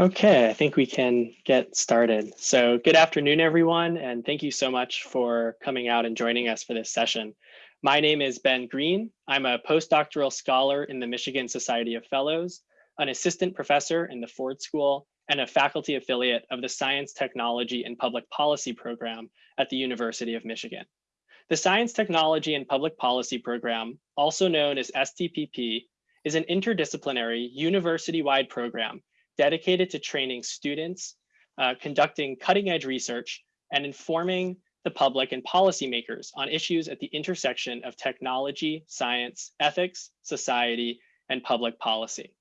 Okay, I think we can get started. So good afternoon, everyone, and thank you so much for coming out and joining us for this session. My name is Ben Green. I'm a postdoctoral scholar in the Michigan Society of Fellows, an assistant professor in the Ford School, and a faculty affiliate of the Science, Technology, and Public Policy program at the University of Michigan. The Science, Technology, and Public Policy program, also known as STPP, is an interdisciplinary university-wide program dedicated to training students, uh, conducting cutting edge research, and informing the public and policymakers on issues at the intersection of technology, science, ethics, society, and public policy.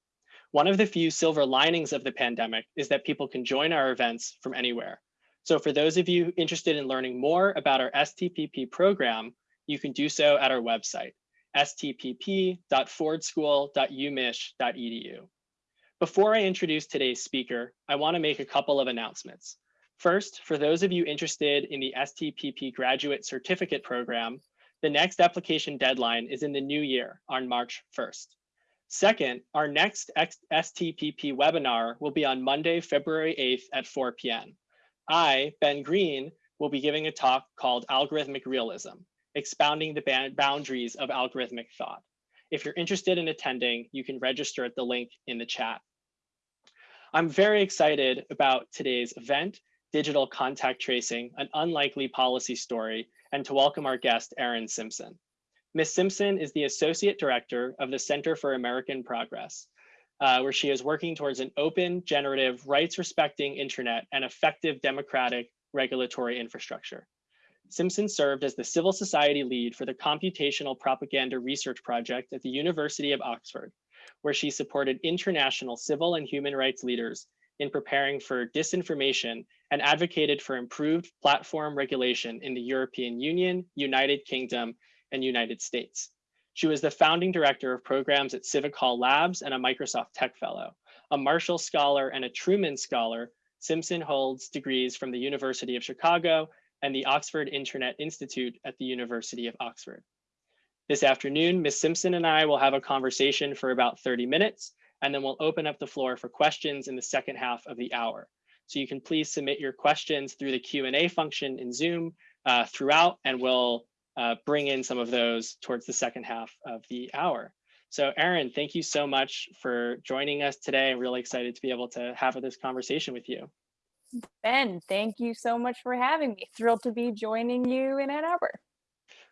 One of the few silver linings of the pandemic is that people can join our events from anywhere. So for those of you interested in learning more about our STPP program, you can do so at our website, stpp.fordschool.umich.edu. Before I introduce today's speaker, I want to make a couple of announcements. First, for those of you interested in the STPP Graduate Certificate Program, the next application deadline is in the new year on March 1st. Second, our next STPP webinar will be on Monday, February 8th at 4 p.m. I, Ben Green, will be giving a talk called Algorithmic Realism, expounding the boundaries of algorithmic thought. If you're interested in attending, you can register at the link in the chat. I'm very excited about today's event, Digital Contact Tracing, an unlikely policy story, and to welcome our guest, Erin Simpson. Ms. Simpson is the Associate Director of the Center for American Progress, uh, where she is working towards an open, generative, rights-respecting internet and effective democratic regulatory infrastructure. Simpson served as the civil society lead for the Computational Propaganda Research Project at the University of Oxford, where she supported international civil and human rights leaders in preparing for disinformation and advocated for improved platform regulation in the European Union, United Kingdom, and United States. She was the founding director of programs at Civic Hall Labs and a Microsoft Tech Fellow. A Marshall Scholar and a Truman Scholar, Simpson holds degrees from the University of Chicago and the Oxford Internet Institute at the University of Oxford. This afternoon, Ms. Simpson and I will have a conversation for about 30 minutes, and then we'll open up the floor for questions in the second half of the hour. So you can please submit your questions through the Q&A function in Zoom uh, throughout, and we'll uh, bring in some of those towards the second half of the hour. So Erin, thank you so much for joining us today. I'm really excited to be able to have this conversation with you. Ben, thank you so much for having me. Thrilled to be joining you in Ann Arbor.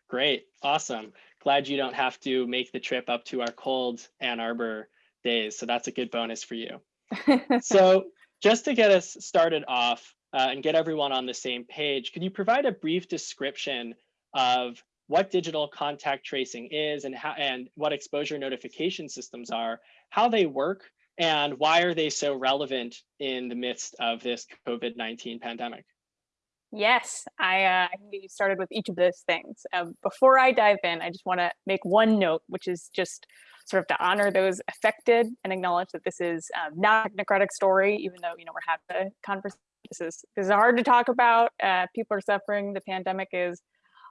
Great, awesome. Glad you don't have to make the trip up to our cold Ann Arbor days. So that's a good bonus for you. so just to get us started off uh, and get everyone on the same page, could you provide a brief description of what digital contact tracing is and how and what exposure notification systems are, how they work, and why are they so relevant in the midst of this COVID-19 pandemic? Yes, I, uh, I can get you started with each of those things. Um, before I dive in, I just want to make one note, which is just sort of to honor those affected and acknowledge that this is um, not a technocratic story, even though, you know, we're having a conversation. This is, this is hard to talk about. Uh, people are suffering. The pandemic is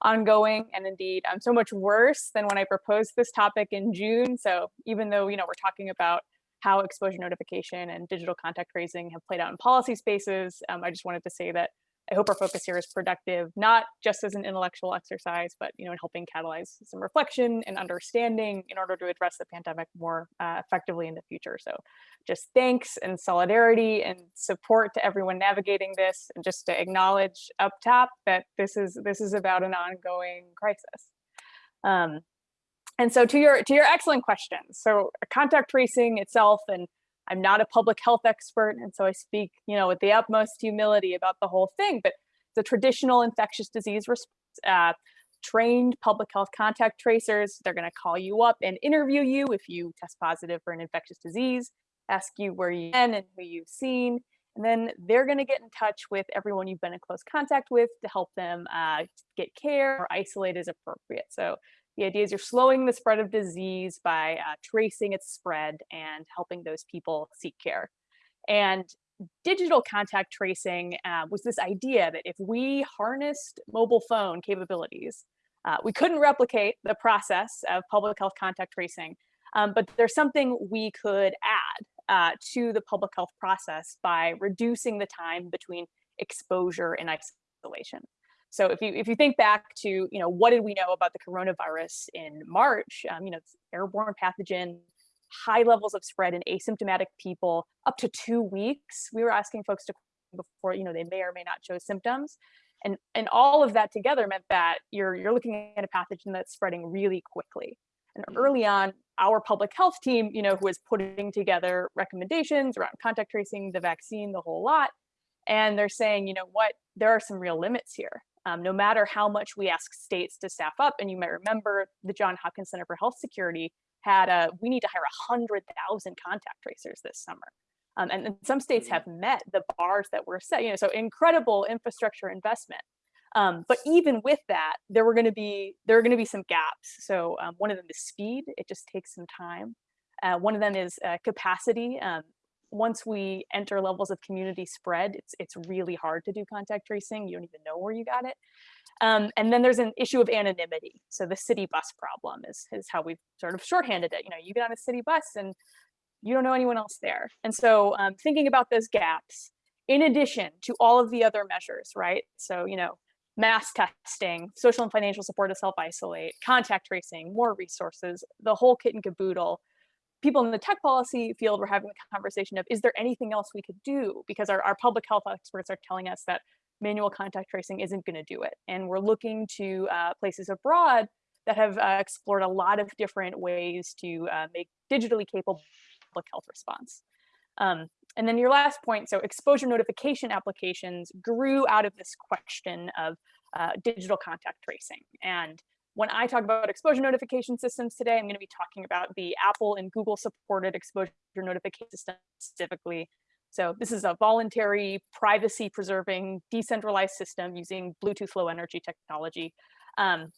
ongoing and indeed um, so much worse than when I proposed this topic in June. So even though, you know, we're talking about how exposure notification and digital contact tracing have played out in policy spaces. Um, I just wanted to say that I hope our focus here is productive, not just as an intellectual exercise, but you know, in helping catalyze some reflection and understanding in order to address the pandemic more uh, effectively in the future. So just thanks and solidarity and support to everyone navigating this and just to acknowledge up top that this is this is about an ongoing crisis. Um, and so to your to your excellent questions, so contact tracing itself, and I'm not a public health expert, and so I speak, you know, with the utmost humility about the whole thing. But the traditional infectious disease uh, trained public health contact tracers, they're going to call you up and interview you if you test positive for an infectious disease, ask you where you've been and who you've seen, and then they're going to get in touch with everyone you've been in close contact with to help them uh, get care or isolate as appropriate. So the idea is you're slowing the spread of disease by uh, tracing its spread and helping those people seek care. And digital contact tracing uh, was this idea that if we harnessed mobile phone capabilities, uh, we couldn't replicate the process of public health contact tracing, um, but there's something we could add uh, to the public health process by reducing the time between exposure and isolation. So if you if you think back to you know what did we know about the coronavirus in March? Um, you know, it's airborne pathogen, high levels of spread in asymptomatic people, up to two weeks. We were asking folks to before you know they may or may not show symptoms, and and all of that together meant that you're you're looking at a pathogen that's spreading really quickly. And early on, our public health team, you know, who was putting together recommendations around contact tracing, the vaccine, the whole lot, and they're saying, you know what, there are some real limits here. Um, no matter how much we ask states to staff up, and you might remember the John Hopkins Center for Health Security had a, we need to hire 100,000 contact tracers this summer. Um, and, and, some states have met the bars that were set, you know, so incredible infrastructure investment. Um, but even with that, there were going to be there are going to be some gaps. So um, one of them is speed; it just takes some time. Uh, one of them is uh, capacity. Once we enter levels of community spread, it's it's really hard to do contact tracing. You don't even know where you got it. Um, and then there's an issue of anonymity. So the city bus problem is, is how we've sort of shorthanded it. You know, you get on a city bus and you don't know anyone else there. And so um, thinking about those gaps, in addition to all of the other measures, right? So, you know, mass testing, social and financial support to self-isolate, contact tracing, more resources, the whole kit and caboodle. People in the tech policy field were having a conversation of, is there anything else we could do? Because our, our public health experts are telling us that manual contact tracing isn't going to do it. And we're looking to uh, places abroad that have uh, explored a lot of different ways to uh, make digitally capable public health response. Um, and then your last point, so exposure notification applications grew out of this question of uh, digital contact tracing. And when I talk about exposure notification systems today, I'm going to be talking about the Apple and Google supported exposure notification system specifically so this is a voluntary, privacy preserving, decentralized system using Bluetooth low energy technology. Um,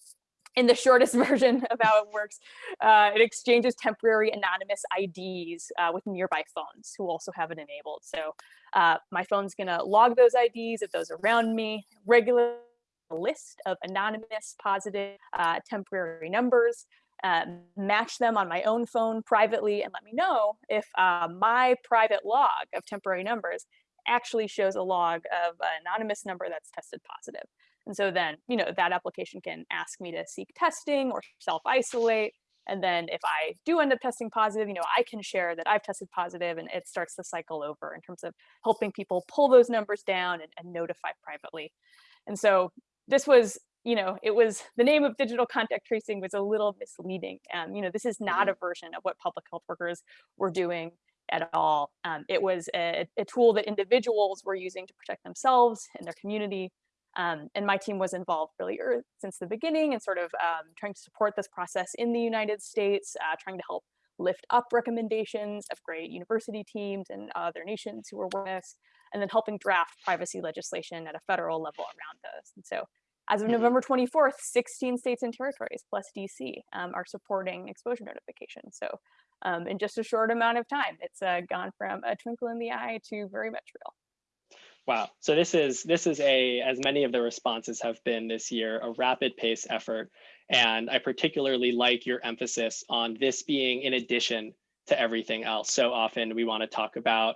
in the shortest version of how it works, uh, it exchanges temporary anonymous IDs uh, with nearby phones who also have it enabled. So uh, my phone's gonna log those IDs of those around me, regular list of anonymous positive uh, temporary numbers, uh, match them on my own phone privately and let me know if uh, my private log of temporary numbers actually shows a log of an anonymous number that's tested positive. And so then, you know, that application can ask me to seek testing or self-isolate. And then if I do end up testing positive, you know, I can share that I've tested positive and it starts the cycle over in terms of helping people pull those numbers down and, and notify privately. And so this was you know, it was the name of digital contact tracing was a little misleading. Um, you know, this is not mm-hmm. a version of what public health workers were doing at all. Um, it was a, a, tool that individuals were using to protect themselves and their community. Um, and my team was involved really early, since the beginning and sort of um, trying to support this process in the United States, uh, trying to help lift up recommendations of great university teams and other nations who were with this, and then helping draft privacy legislation at a federal level around this. And so as of mm-hmm. November 24th, 16 states and territories plus DC um, are supporting exposure notification. So um, in just a short amount of time, it's uh, gone from a twinkle in the eye to very much real. Wow. So this is this is a, as many of the responses have been this year, a rapid pace effort. And I particularly like your emphasis on this being in addition to everything else. So often we want to talk about,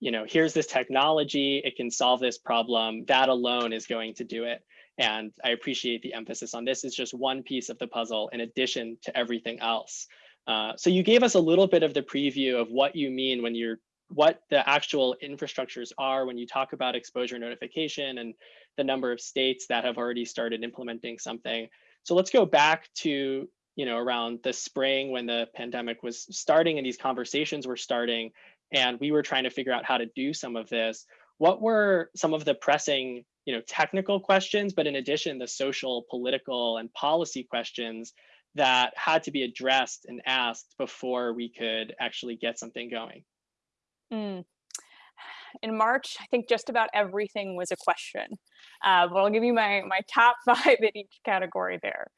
you know, here's this technology, it can solve this problem. That alone is going to do it. And I appreciate the emphasis on this is just one piece of the puzzle in addition to everything else. Uh, so you gave us a little bit of the preview of what you mean when you're what the actual infrastructures are when you talk about exposure notification and the number of states that have already started implementing something. So let's go back to you know around the spring when the pandemic was starting and these conversations were starting and we were trying to figure out how to do some of this. What were some of the pressing you know, technical questions, but in addition, the social, political, and policy questions that had to be addressed and asked before we could actually get something going. Mm. In March, I think just about everything was a question, uh, but I'll give you my, my top five in each category there.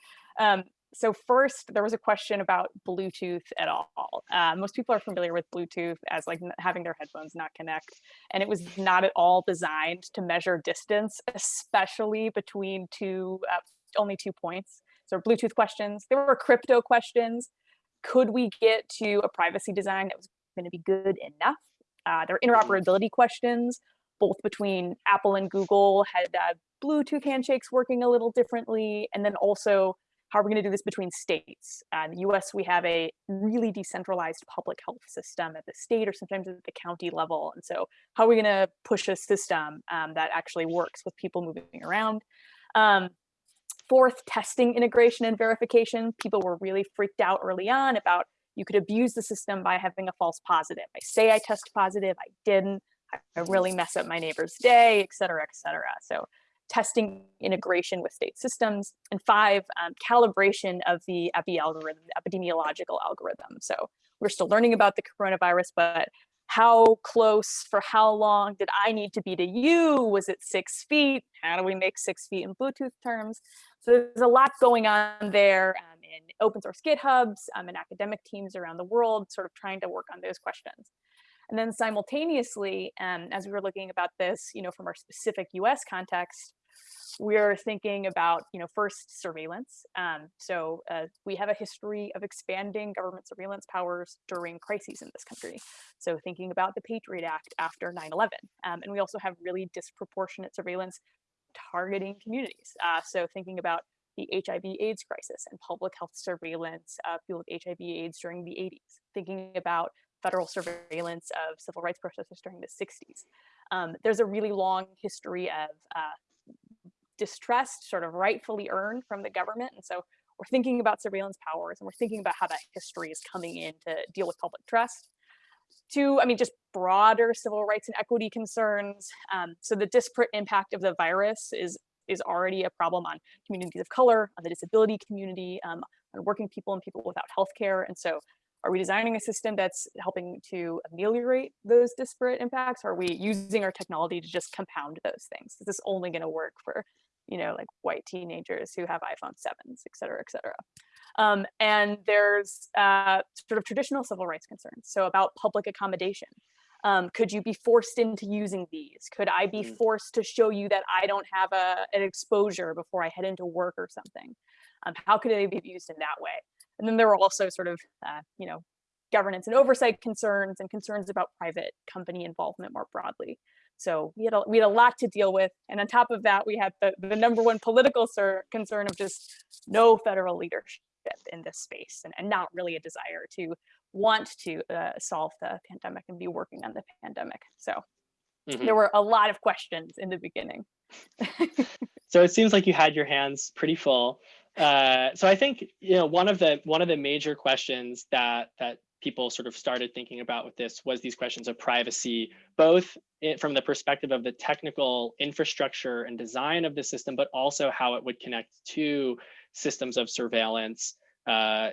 Um, so first, there was a question about Bluetooth at all. Uh, most people are familiar with Bluetooth as like having their headphones not connect, and it was not at all designed to measure distance, especially between two, uh, only two points. So Bluetooth questions. There were crypto questions. Could we get to a privacy design that was going to be good enough. Uh, there were interoperability questions, both between Apple and Google had uh, Bluetooth handshakes working a little differently, and then also how are we going to do this between states? Uh, in the US, we have a really decentralized public health system at the state or sometimes at the county level. And so how are we going to push a system um, that actually works with people moving around? Um, fourth, testing integration and verification. People were really freaked out early on about you could abuse the system by having a false positive. I say I test positive, I didn't. I really mess up my neighbor's day, et cetera, et cetera. So testing integration with state systems, and five, um, calibration of the epi algorithm, the epidemiological algorithm. So we're still learning about the coronavirus, but how close for how long did I need to be to you? Was it six feet? How do we make six feet in Bluetooth terms? So there's a lot going on there um, in open source GitHubs um, and academic teams around the world, sort of trying to work on those questions. And then simultaneously, um, as we were looking about this, you know, from our specific US context, we're thinking about, you know, first surveillance. Um, so uh, we have a history of expanding government surveillance powers during crises in this country. So thinking about the Patriot Act after 9-11. Um, and we also have really disproportionate surveillance targeting communities. Uh, so thinking about the HIV AIDS crisis and public health surveillance of with HIV AIDS during the 80s, thinking about federal surveillance of civil rights protesters during the 60s. Um, there's a really long history of uh, distrust sort of rightfully earned from the government. And so we're thinking about surveillance powers and we're thinking about how that history is coming in to deal with public trust. To, I mean, just broader civil rights and equity concerns. Um, so the disparate impact of the virus is is already a problem on communities of color, on the disability community, um, on working people and people without health care. And so are we designing a system that's helping to ameliorate those disparate impacts? Or are we using our technology to just compound those things? Is this only going to work for, you know, like white teenagers who have iPhone 7s, et cetera, et cetera? Um, and there's uh, sort of traditional civil rights concerns. So about public accommodation. Um, could you be forced into using these? Could I be mm. forced to show you that I don't have a, an exposure before I head into work or something? Um, how could they be used in that way? And then there were also sort of, uh, you know, governance and oversight concerns and concerns about private company involvement more broadly. So we had a, we had a lot to deal with. And on top of that, we had the, the number one political concern of just no federal leadership in this space and, and not really a desire to want to uh, solve the pandemic and be working on the pandemic. So mm -hmm. there were a lot of questions in the beginning. so it seems like you had your hands pretty full. Uh, so I think you know one of the one of the major questions that that people sort of started thinking about with this was these questions of privacy, both from the perspective of the technical infrastructure and design of the system, but also how it would connect to systems of surveillance, uh,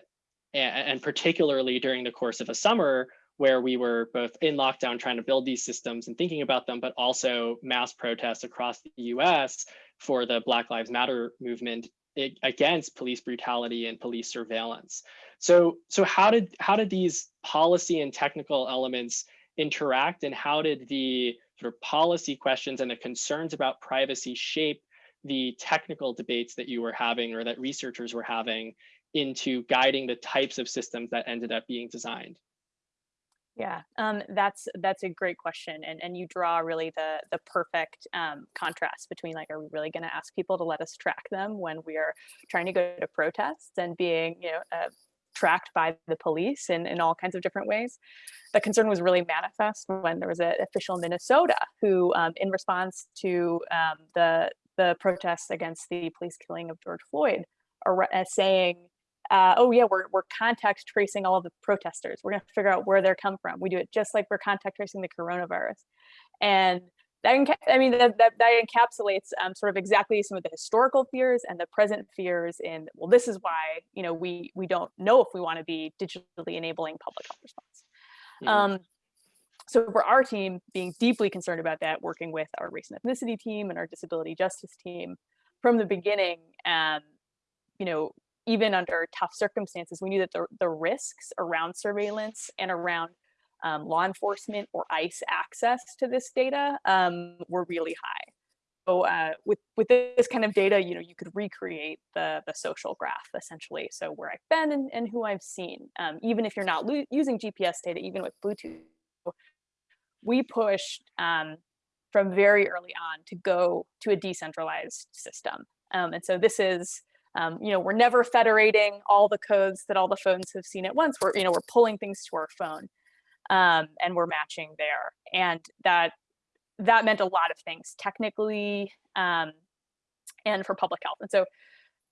and, and particularly during the course of a summer where we were both in lockdown trying to build these systems and thinking about them, but also mass protests across the US for the Black Lives Matter movement against police brutality and police surveillance. So, so how did how did these policy and technical elements interact, and how did the sort of policy questions and the concerns about privacy shape the technical debates that you were having or that researchers were having into guiding the types of systems that ended up being designed? Yeah, um, that's that's a great question, and and you draw really the the perfect um, contrast between like, are we really going to ask people to let us track them when we are trying to go to protests and being you know uh, tracked by the police in in all kinds of different ways. The concern was really manifest when there was an official in Minnesota who, um, in response to um, the the protests against the police killing of George Floyd, are, uh, saying uh, oh yeah, we're, we're contact tracing all of the protesters. We're gonna figure out where they're come from. We do it just like we're contact tracing the coronavirus. And that, I mean, that, that, that encapsulates um, sort of exactly some of the historical fears and the present fears in, well, this is why, you know, we, we don't know if we wanna be digitally enabling public health response. -hmm. um, so for our team, being deeply concerned about that, working with our race and ethnicity team and our disability justice team from the beginning, um, you know, even under tough circumstances, we knew that the, the risks around surveillance and around um, law enforcement or ICE access to this data um, were really high. uh, with with this kind of data, you know, you could recreate the the social graph essentially. So where I've been and, and who I've seen, um, even if you're not using GPS data, even with Bluetooth, we pushed um, from very early on to go to a decentralized system. Um, and so this is, um, you know, we're never federating all the codes that all the phones have seen at once. We're, you know, we're pulling things to our phone um, and we're matching there. And that that meant a lot of things technically um, and for public health. And so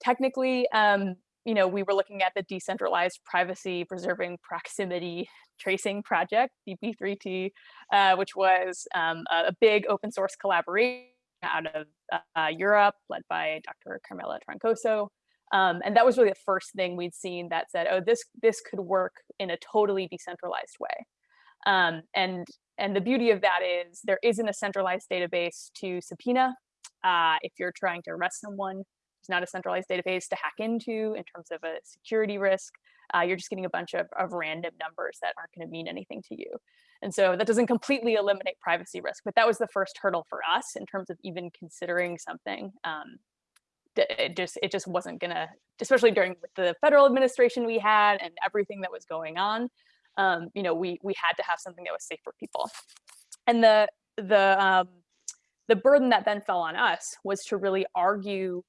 technically, um, you know, we were looking at the decentralized privacy preserving proximity tracing project, DP3T, uh, which was um, a, big open source collaboration out of uh, Europe, led by Dr. Carmela Troncoso. Um, and that was really the first thing we'd seen that said, oh, this, this could work in a totally decentralized way. Um, and, and the beauty of that is there isn't a centralized database to subpoena. Uh, if you're trying to arrest someone, there's not a centralized database to hack into in terms of a security risk. Uh, you're just getting a bunch of, of random numbers that aren't going to mean anything to you. And so that doesn't completely eliminate privacy risk, but that was the first hurdle for us in terms of even considering something. Um, it just it just wasn't gonna, especially during the federal administration we had and everything that was going on um, you know, we we had to have something that was safe for people. And the the um, the burden that then fell on us was to really argue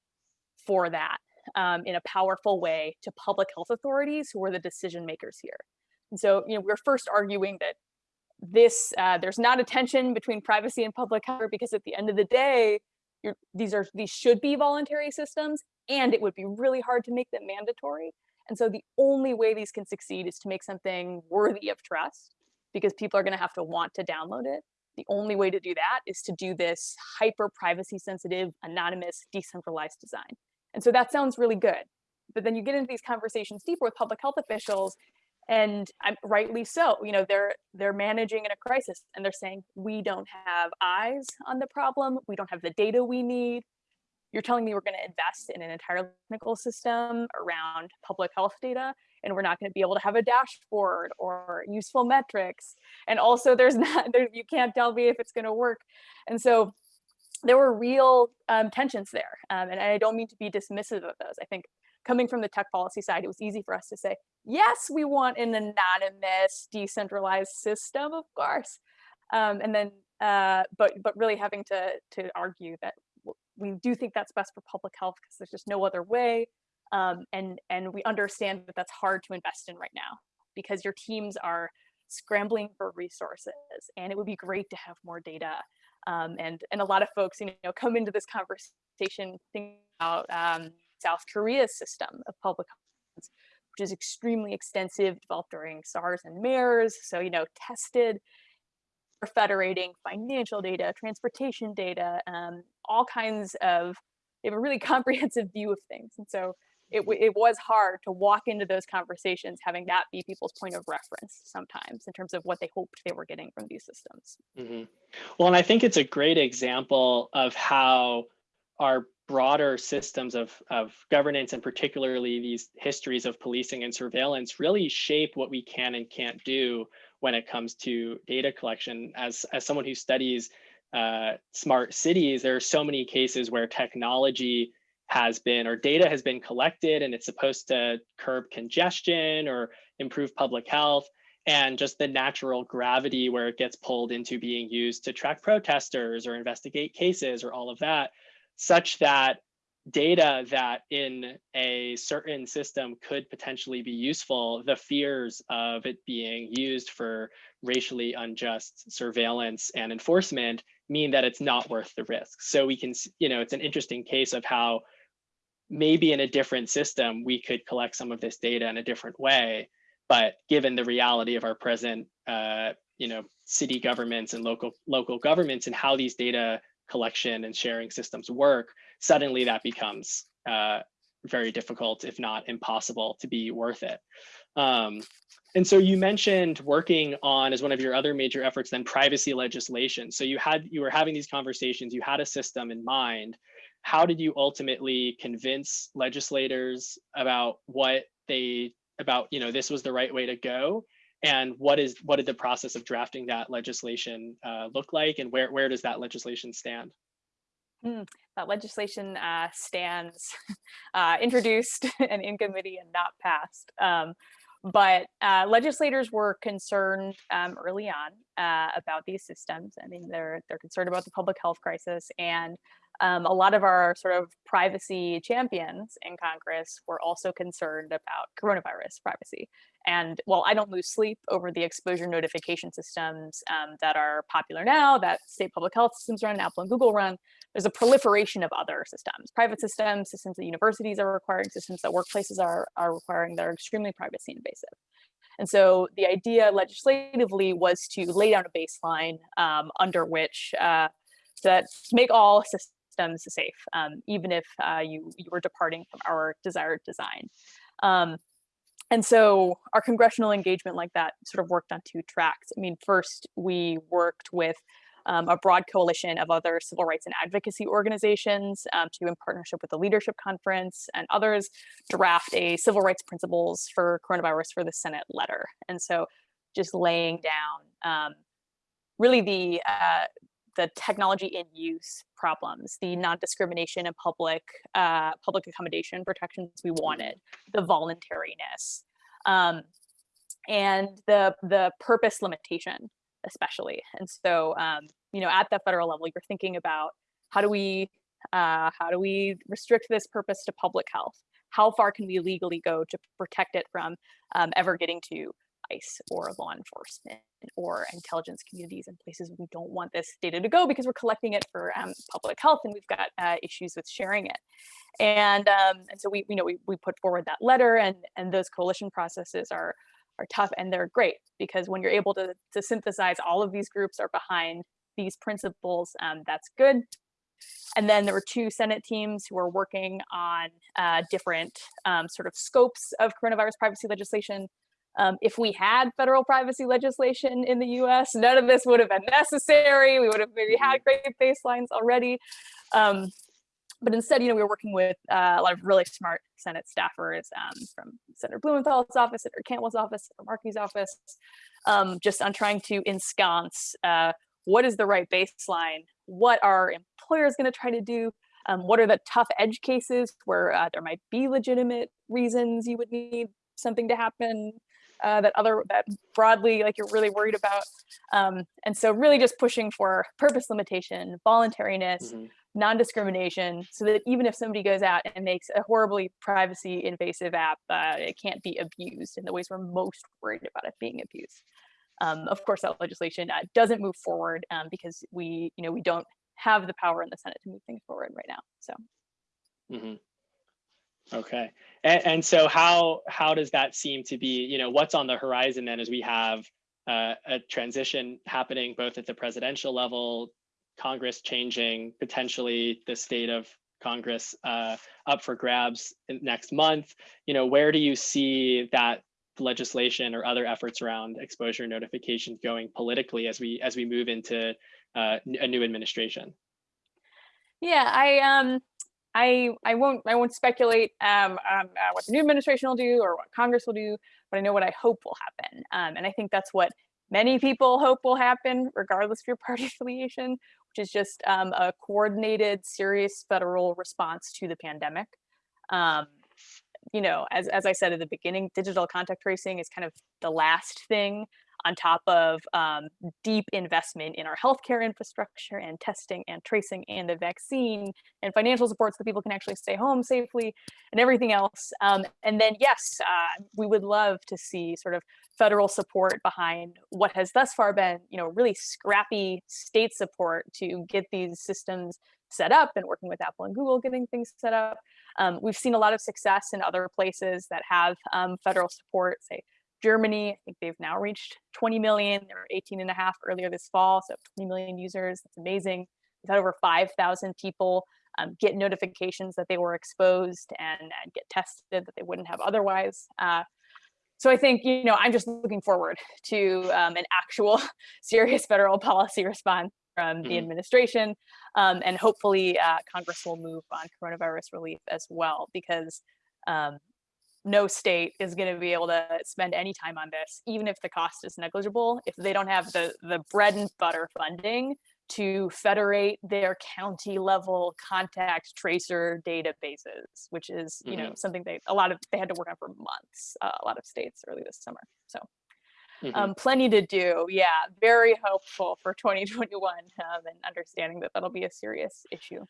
for that um, in a powerful way to public health authorities who are the decision makers here. And so, you know, we are first arguing that this uh, there's not a tension between privacy and public health because at the end of the day, these are these should be voluntary systems, and it would be really hard to make them mandatory. And so the only way these can succeed is to make something worthy of trust because people are going to have to want to download it. The only way to do that is to do this hyper privacy sensitive, anonymous, decentralized design. And so that sounds really good. But then you get into these conversations deeper with public health officials and I'm, rightly so, you know, they're they're managing in a crisis and they're saying, we don't have eyes on the problem. We don't have the data we need you're telling me we're going to invest in an entire technical system around public health data and we're not going to be able to have a dashboard or useful metrics and also there's not there you can't tell me if it's going to work and so there were real um, tensions there um, and i don't mean to be dismissive of those i think coming from the tech policy side it was easy for us to say yes we want an anonymous decentralized system of course um, and then uh, but but really having to to argue that we do think that's best for public health because there's just no other way. Um, and, and we understand that that's hard to invest in right now because your teams are scrambling for resources and it would be great to have more data. Um, and, and a lot of folks, you know, come into this conversation thinking about um, South Korea's system of public health, which is extremely extensive, developed during SARS and MERS. So, you know, tested federating financial data, transportation data, um, all kinds of, they have a really comprehensive view of things. And so it, it was hard to walk into those conversations having that be people's point of reference sometimes in terms of what they hoped they were getting from these systems. Mm -hmm. Well, and I think it's a great example of how our broader systems of, of governance and particularly these histories of policing and surveillance really shape what we can and can't do when it comes to data collection. As, as someone who studies uh, smart cities, there are so many cases where technology has been or data has been collected and it's supposed to curb congestion or improve public health and just the natural gravity where it gets pulled into being used to track protesters or investigate cases or all of that such that data that in a certain system could potentially be useful, the fears of it being used for racially unjust surveillance and enforcement mean that it's not worth the risk. So we can, you know, it's an interesting case of how maybe in a different system, we could collect some of this data in a different way. But given the reality of our present, uh, you know, city governments and local local governments and how these data collection and sharing systems work, suddenly that becomes uh, very difficult, if not impossible, to be worth it. Um, and so you mentioned working on as one of your other major efforts, then privacy legislation. So you had you were having these conversations, you had a system in mind. How did you ultimately convince legislators about what they about you know this was the right way to go and what is what did the process of drafting that legislation uh, look like and where where does that legislation stand that legislation uh, stands uh, introduced and in committee and not passed. Um, but uh, legislators were concerned um, early on uh, about these systems. I mean, they're they're concerned about the public health crisis, and um, a lot of our sort of privacy champions in Congress were also concerned about coronavirus privacy. And while I don't lose sleep over the exposure notification systems um, that are popular now, that state public health systems run, Apple and Google run, there's a proliferation of other systems, private systems, systems that universities are requiring, systems that workplaces are, are requiring that are extremely privacy invasive. And so the idea legislatively was to lay down a baseline um, under which uh, that make all systems safe, um, even if uh, you, you were departing from our desired design. Um, and so our congressional engagement like that sort of worked on two tracks. I mean, first we worked with um, a broad coalition of other civil rights and advocacy organizations um, to, in partnership with the Leadership Conference and others, draft a civil rights principles for coronavirus for the Senate letter. And so just laying down um, really the uh, the technology in use problems, the non-discrimination and public uh, public accommodation protections we wanted, the voluntariness, um, and the the purpose limitation especially. And so, um, you know, at the federal level, you're thinking about how do we uh, how do we restrict this purpose to public health? How far can we legally go to protect it from um, ever getting to ICE or law enforcement or intelligence communities and places we don't want this data to go because we're collecting it for um, public health and we've got uh, issues with sharing it. And um, and so we you know we, we put forward that letter and and those coalition processes are are tough and they're great because when you're able to, to synthesize all of these groups are behind these principles, um, that's good. And then there were two Senate teams who were working on uh, different um, sort of scopes of coronavirus privacy legislation. Um, if we had federal privacy legislation in the US, none of this would have been necessary. We would have maybe had mm-hmm. great baselines already. Um, but instead, you know, we were working with uh, a lot of really smart Senate staffers um, from Senator Blumenthal's office, Senator Cantwell's office, Senator Markey's office, um, just on trying to ensconce uh, what is the right baseline, what are employers going to try to do, um, what are the tough edge cases where uh, there might be legitimate reasons you would need something to happen uh, that other that broadly like you're really worried about um, and so really just pushing for purpose limitation voluntariness mm -hmm non-discrimination so that even if somebody goes out and makes a horribly privacy invasive app, uh, it can't be abused in the ways we're most worried about it being abused. Um, of course, that legislation uh, doesn't move forward um, because we, you know, we don't have the power in the Senate to move things forward right now. So. Mm -hmm. Okay, and, and, so how how does that seem to be? You know, what's on the horizon then as we have uh, a transition happening both at the presidential level, Congress changing potentially the state of Congress uh, up for grabs next month. You know, where do you see that legislation or other efforts around exposure notifications going politically as we as we move into uh, a new administration? Yeah, I um I I won't I won't speculate um, um uh, what the new administration will do or what Congress will do, but I know what I hope will happen, um, and I think that's what many people hope will happen, regardless of your party affiliation, which is just um, a coordinated, serious federal response to the pandemic. Um, you know, as, as I said at the beginning, digital contact tracing is kind of the last thing on top of um, deep investment in our healthcare infrastructure and testing and tracing and the vaccine and financial support so that people can actually stay home safely and everything else. Um, and then, yes, uh, we would love to see sort of federal support behind what has thus far been, you know, really scrappy state support to get these systems set up and working with Apple and Google getting things set up. Um, we've seen a lot of success in other places that have um, federal support, say Germany, I think they've now reached 20 million. They were 18 and a half earlier this fall, so 20 million users. That's amazing. We've had over 5,000 people um, get notifications that they were exposed and, and, get tested that they wouldn't have otherwise. Uh, so I think, you know, I'm just looking forward to um, an actual serious federal policy response from the mm -hmm. administration. Um, and hopefully uh, Congress will move on coronavirus relief as well, because um, no state is going to be able to spend any time on this, even if the cost is negligible, if they don't have the, the bread and butter funding to federate their county level contact tracer databases, which is, you know, something they, a lot of, they had to work on for months, uh, a lot of states early this summer. So Mhm. um, plenty to do. Yeah, very hopeful for 2021 um, and understanding that that'll be a serious issue.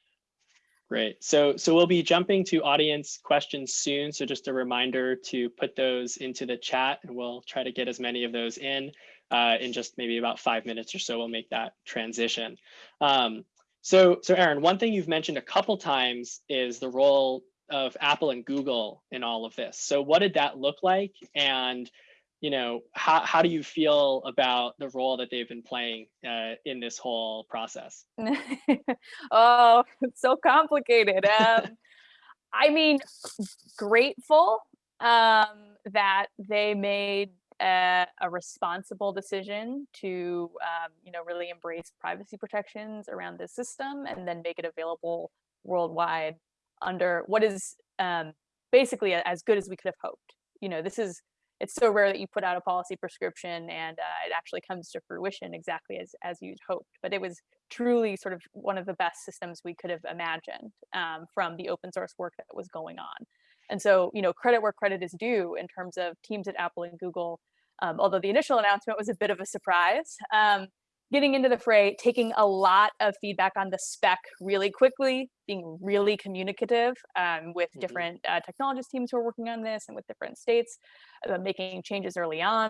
Great. So, so we'll be jumping to audience questions soon. So just a reminder to put those into the chat and we'll try to get as many of those in uh, in just maybe about five minutes or so. We'll make that transition. Um, so, so Erin, one thing you've mentioned a couple times is the role of Apple and Google in all of this. So what did that look like? And you know, how, how do you feel about the role that they've been playing uh, in this whole process? oh, it's so complicated. Um, I mean, grateful um, that they made a, a responsible decision to, um, you know, really embrace privacy protections around this system and then make it available worldwide under what is um, basically as good as we could have hoped. You know, this is it's so rare that you put out a policy prescription and uh, it actually comes to fruition exactly as as you'd hoped. But it was truly sort of one of the best systems we could have imagined um, from the open source work that was going on. And so, you know, credit where credit is due in terms of teams at Apple and Google. Um, although the initial announcement was a bit of a surprise, um, getting into the fray, taking a lot of feedback on the spec really quickly, being really communicative um, with mm -hmm. different uh, technologist teams who are working on this and with different states, uh, making changes early on.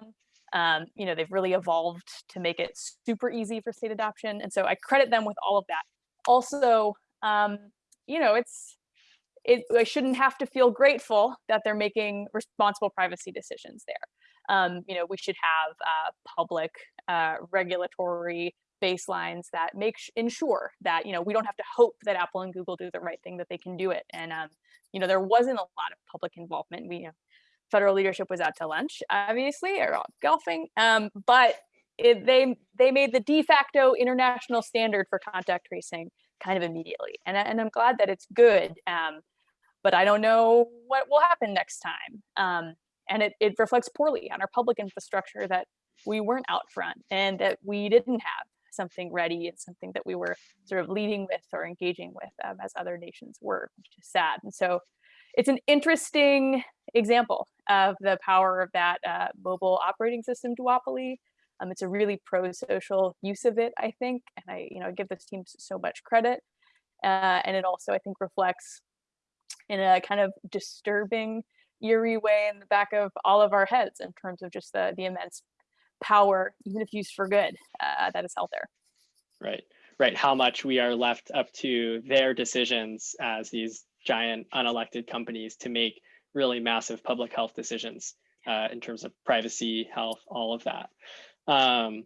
Um, you know, they've really evolved to make it super easy for state adoption. And so I credit them with all of that. Also, um, you know, it's, it, I shouldn't have to feel grateful that they're making responsible privacy decisions there. Um, you know, we should have uh, public uh, regulatory baselines that make ensure that you know we don't have to hope that Apple and Google do the right thing that they can do it. And um, you know there wasn't a lot of public involvement. We you know, federal leadership was out to lunch obviously or golfing um, but it, they they made the de facto international standard for contact tracing kind of immediately. And, and I'm glad that it's good um, but I don't know what will happen next time. Um, and it, it reflects poorly on our public infrastructure that we weren't out front and that we didn't have something ready and something that we were sort of leading with or engaging with um, as other nations were, which is sad. And so it's an interesting example of the power of that uh, mobile operating system duopoly. Um, it's a really pro-social use of it, I think, and I, you know, give this team so much credit. Uh, and it also, I think, reflects in a kind of disturbing, eerie way in the back of all of our heads in terms of just the the immense power, even if used for good, uh, that is held there. Right, right. How much we are left up to their decisions as these giant unelected companies to make really massive public health decisions uh, in terms of privacy, health, all of that. Um,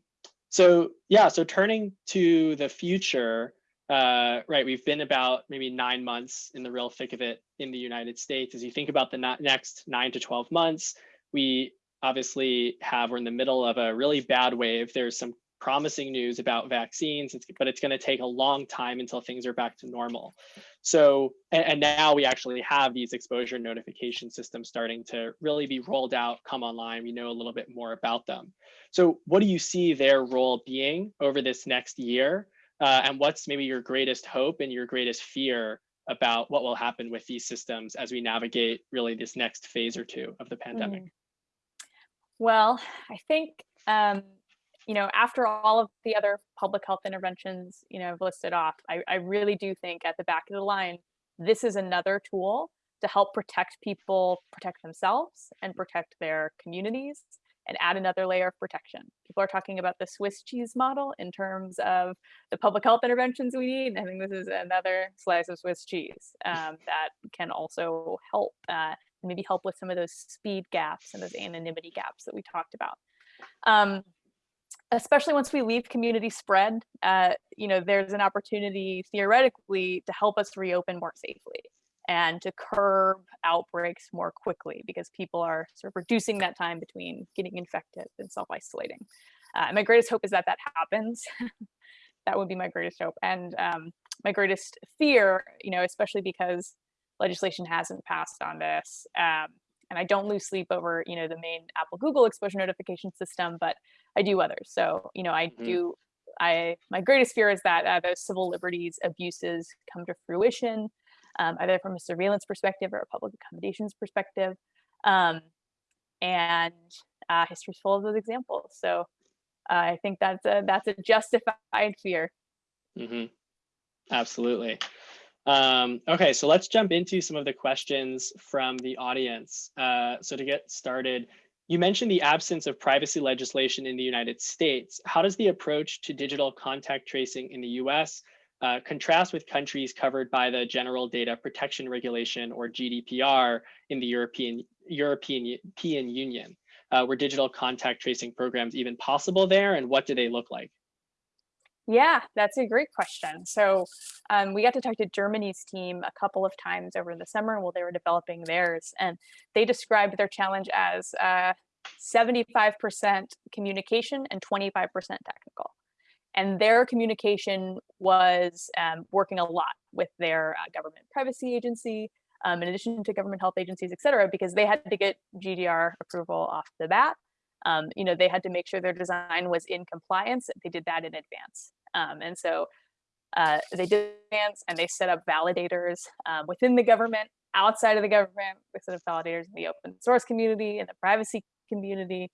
so yeah, so turning to the future, uh, right, we've been about maybe nine months in the real thick of it in the United States. As you think about the next nine to 12 months, we obviously have, we're in the middle of a really bad wave. There's some promising news about vaccines, but it's going to take a long time until things are back to normal. So, and, now we actually have these exposure notification systems starting to really be rolled out, come online. We know a little bit more about them. So what do you see their role being over this next year? Uh, and what's maybe your greatest hope and your greatest fear about what will happen with these systems as we navigate really this next phase or two of the pandemic? Mm. Well, I think, um, you know, after all of the other public health interventions, you know, I've listed off, I, I really do think at the back of the line, this is another tool to help protect people, protect themselves and protect their communities and add another layer of protection. People are talking about the Swiss cheese model in terms of the public health interventions we need. I think this is another slice of Swiss cheese um, that can also help uh, maybe help with some of those speed gaps and those anonymity gaps that we talked about. Um, especially once we leave community spread, uh, you know, there's an opportunity theoretically to help us reopen more safely and to curb outbreaks more quickly because people are sort of reducing that time between getting infected and self-isolating. Uh, my greatest hope is that that happens. that would be my greatest hope. And um, my greatest fear, you know, especially because legislation hasn't passed on this, um, and I don't lose sleep over, you know, the main Apple Google exposure notification system, but I do others. So, you know, I Mhm. do, I, my greatest fear is that uh, those civil liberties abuses come to fruition, um, either from a surveillance perspective or a public accommodations perspective. Um, and uh, history's full of those examples. So uh, I think that's a, that's a justified fear. hmm Absolutely. Um, okay, so let's jump into some of the questions from the audience. Uh, so to get started, you mentioned the absence of privacy legislation in the United States. How does the approach to digital contact tracing in the US uh, contrast with countries covered by the General Data Protection Regulation or GDPR in the European, European, European Union? Uh, were digital contact tracing programs even possible there and what do they look like? Yeah, that's a great question. So um, we got to talk to Germany's team a couple of times over the summer while they were developing theirs, and they described their challenge as 75% uh, communication and 25% technical. And their communication was um, working a lot with their uh, government privacy agency, um, in addition to government health agencies, et cetera, because they had to get GDPR approval off the bat. Um, you know, they had to make sure their design was in compliance. They did that in advance. Um, and so uh, they did advance and they set up validators um, within the government, outside of the government, they set up validators in the open source community, in the privacy community.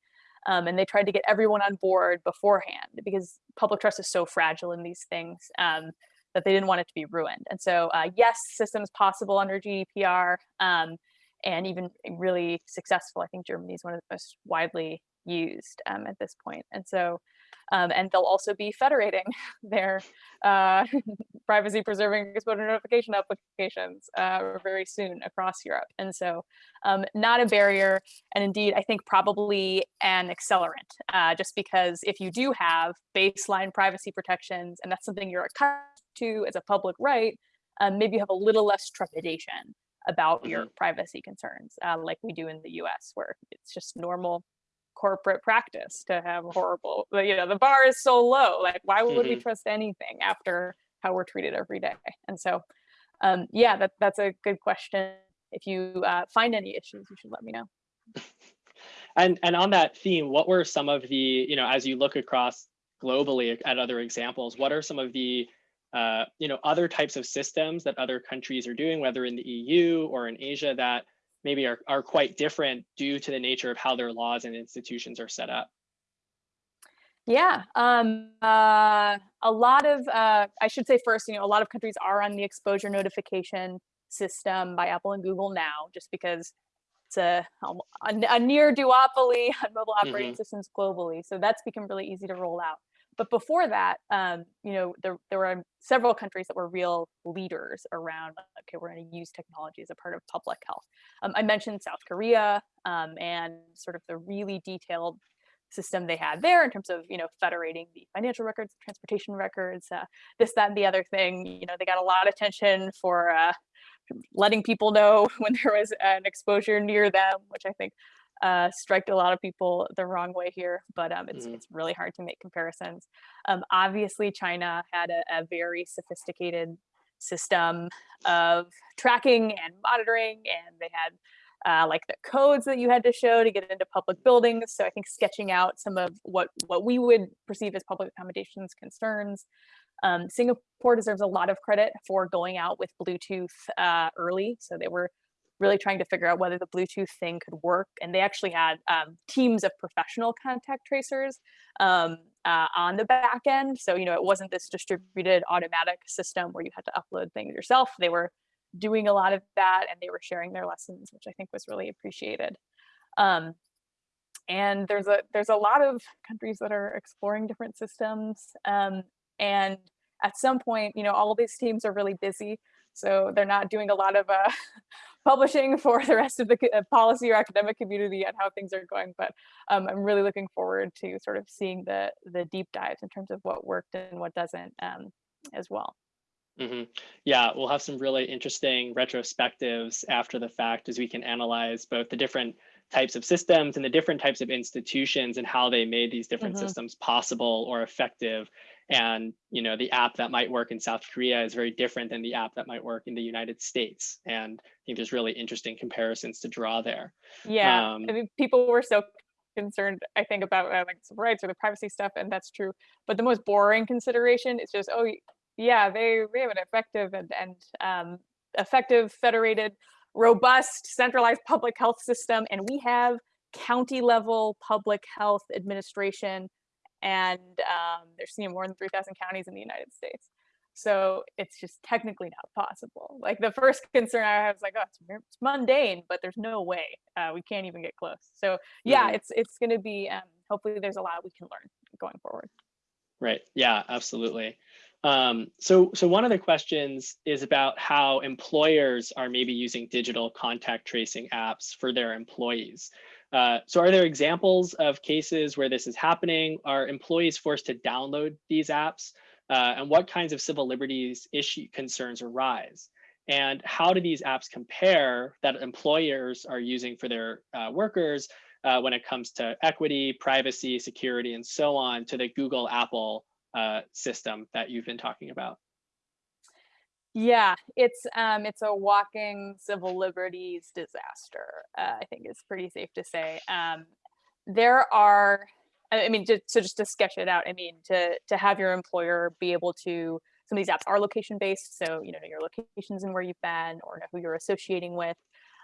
Um, and they tried to get everyone on board beforehand because public trust is so fragile in these things um, that they didn't want it to be ruined. And so, uh, yes, systems possible under GDPR um, and even really successful. I think Germany is one of the most widely used um, at this point. And so, um, and they'll also be federating their uh, privacy preserving exposure notification applications uh, very soon across Europe. And so um, not a barrier. And indeed, I think probably an accelerant, uh, just because if you do have baseline privacy protections, and that's something you're accustomed to as a public right, um, maybe you have a little less trepidation about your mm-hmm. privacy concerns, uh, like we do in the US, where it's just normal corporate practice to have horrible you know the bar is so low like why would mm-hmm. we trust anything after how we're treated every day? And so um, yeah that, that's a good question. If you uh, find any issues you should let me know. And and on that theme what were some of the you know as you look across globally at other examples what are some of the uh, you know other types of systems that other countries are doing whether in the eu or in asia that maybe are, are quite different due to the nature of how their laws and institutions are set up? Yeah, um, uh, a lot of, uh, I should say first, you know, a lot of countries are on the exposure notification system by Apple and Google now, just because it's a, a, a near duopoly on mobile operating mm -hmm. systems globally. So that's become really easy to roll out. But before that, um, you know, there, there were several countries that were real leaders around, okay, we're going to use technology as a part of public health. Um, I mentioned South Korea um, and sort of the really detailed system they had there in terms of, you know, federating the financial records, transportation records, uh, this, that, and the other thing. You know, they got a lot of attention for uh, letting people know when there was an exposure near them, which I think uh, strike a lot of people the wrong way here, but um, it's, mm it's really hard to make comparisons. Um, obviously, China had a, a, very sophisticated system of tracking and monitoring, and they had uh, like the codes that you had to show to get into public buildings. So I think sketching out some of what, what we would perceive as public accommodations concerns. Um, Singapore deserves a lot of credit for going out with Bluetooth uh, early. So they were really trying to figure out whether the Bluetooth thing could work. And they actually had um, teams of professional contact tracers um, uh, on the back end. So, you know, it wasn't this distributed automatic system where you had to upload things yourself. They were doing a lot of that and they were sharing their lessons, which I think was really appreciated. Um, and there's a there's a lot of countries that are exploring different systems. Um, and at some point, you know, all these teams are really busy. So they're not doing a lot of uh, publishing for the rest of the uh, policy or academic community on how things are going. But um, I'm really looking forward to sort of seeing the the deep dives in terms of what worked and what doesn't um, as well. Mm -hmm. Yeah, we'll have some really interesting retrospectives after the fact as we can analyze both the different types of systems and the different types of institutions and how they made these different mm -hmm. systems possible or effective And you know, the app that might work in South Korea is very different than the app that might work in the United States. And I think there's really interesting comparisons to draw there. Yeah, Um, I mean, people were so concerned, I think, about uh, like civil rights or the privacy stuff, and that's true. But the most boring consideration is just, oh, yeah, they they have an effective and and um, effective, federated, robust, centralized public health system, and we have county level public health administration, and um, there's you know, more than three thousand counties in the United States. So it's just technically not possible. Like the first concern I have is like, oh, it's, it's mundane, but there's no way uh, we can't even get close. So yeah, Mhm. it's it's going to be. Um, hopefully, there's a lot we can learn going forward. Right. Yeah, absolutely. Um, so, so one of the questions is about how employers are maybe using digital contact tracing apps for their employees. Uh, so are there examples of cases where this is happening? Are employees forced to download these apps? Uh, and what kinds of civil liberties issue concerns arise? And how do these apps compare that employers are using for their uh, workers uh, when it comes to equity, privacy, security, and so on to the Google Apple uh, system that you've been talking about. Yeah, it's um, it's a walking civil liberties disaster. Uh, I think it's pretty safe to say. Um, there are, I mean, just so just to sketch it out. I mean, to to have your employer be able to, some of these apps are location based, so you know your locations and where you've been, or know who you're associating with.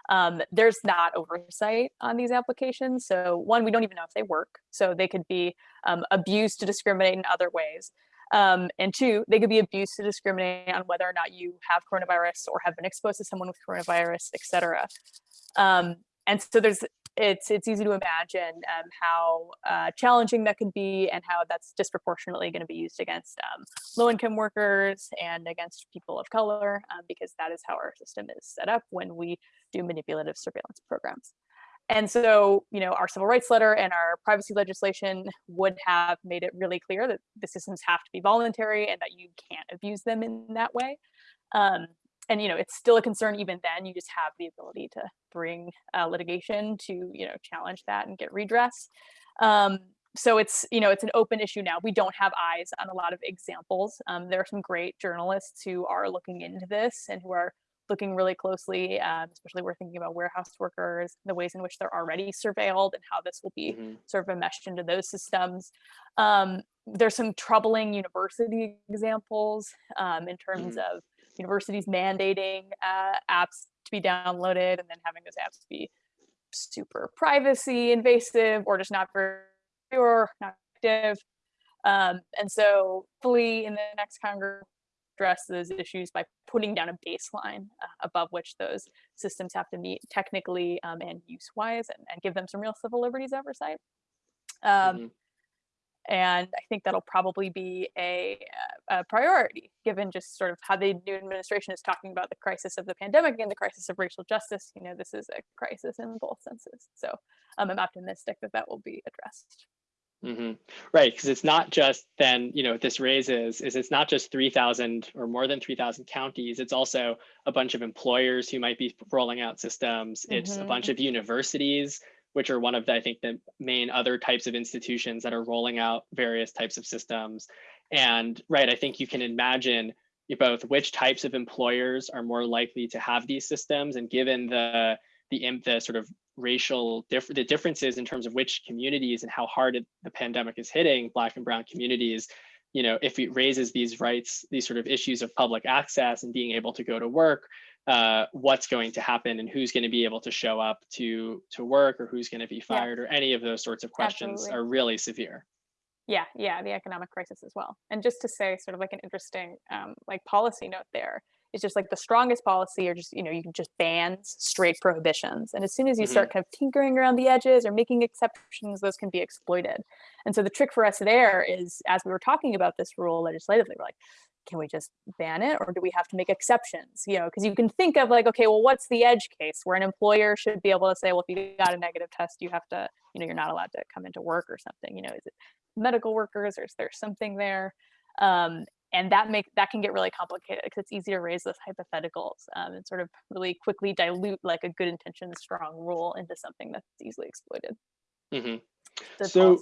Um, there's not oversight on these applications. So one, we don't even know if they work. So they could be um, abused to discriminate in other ways. Um, and two, they could be abused to discriminate on whether or not you have coronavirus or have been exposed to someone with coronavirus, et cetera. Um, and so there's it's it's easy to imagine um, how uh, challenging that can be and how that's disproportionately going to be used against um, low-income workers and against people of color um, because that is how our system is set up when we do manipulative surveillance programs. And so, you know, our civil rights letter and our privacy legislation would have made it really clear that the systems have to be voluntary and that you can't abuse them in that way. Um, and you know, it's still a concern even then. You just have the ability to bring uh, litigation to you know challenge that and get redress. Um, so it's you know it's an open issue now. We don't have eyes on a lot of examples. Um, there are some great journalists who are looking into this and who are looking really closely, um, especially we're thinking about warehouse workers, the ways in which they're already surveilled and how this will be Mhm. sort of enmeshed into those systems. Um, there's some troubling university examples um, in terms of universities mandating uh, apps to be downloaded and then having those apps be super privacy invasive or just not very or not active. Um, and so fully in the next Congress address those issues by putting down a baseline uh, above which those systems have to meet technically um, and use wise and, and give them some real civil liberties oversight. Um, Mhm. and I think that'll probably be a, a priority given just sort of how the new administration is talking about the crisis of the pandemic and the crisis of racial justice. You know, this is a crisis in both senses. So um, I'm optimistic that that will be addressed. Hmm Right, because it's not just then, you know, what this raises is it's not just 3,000 or more than 3,000 counties. It's also a bunch of employers who might be rolling out systems. It's a bunch of universities, which are one of the, I think, the main other types of institutions that are rolling out various types of systems. And right, I think you can imagine both which types of employers are more likely to have these systems, and given the the, the sort of racial diff- the differences in terms of which communities and how hard it, the pandemic is hitting black and brown communities you know if it raises these rights these sort of issues of public access and being able to go to work uh, what's going to happen and who's going to be able to show up to to work or who's going to be fired or any of those sorts of questions Absolutely. are really severe Yeah, yeah, the economic crisis as well. And just to say sort of like an interesting um, like policy note there is just like the strongest policy or just, you know, you can just bans straight prohibitions. And as soon as you start kind of tinkering around the edges or making exceptions, those can be exploited. And so the trick for us there is as we were talking about this rule legislatively, we're like, can we just ban it or do we have to make exceptions? You know, because you can think of like, okay, well, what's the edge case where an employer should be able to say, well, if you got a negative test, you have to, you know, you're not allowed to come into work or something. You know, is it medical workers or is there something there? Um, and that make that can get really complicated because it's easy to raise those hypotheticals um, and sort of really quickly dilute like a good intention, strong rule into something that's easily exploited. hmm So-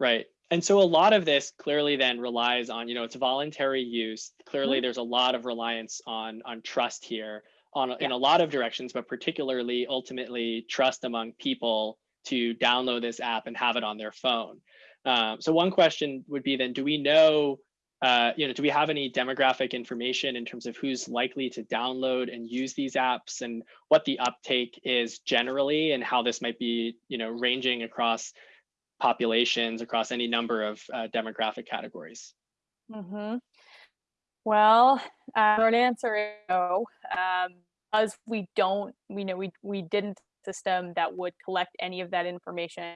Right. And so a lot of this clearly then relies on, you know, it's voluntary use. Clearly, Mhm. there's a lot of reliance on on trust here on in a lot of directions, but particularly ultimately trust among people to download this app and have it on their phone. Um, so one question would be then, do we know, uh, you know, do we have any demographic information in terms of who's likely to download and use these apps and what the uptake is generally and how this might be, you know, ranging across populations across any number of uh, demographic categories? Mm -hmm. Well, uh, short answer is no. Um, we don't, we know we we didn't system that would collect any of that information.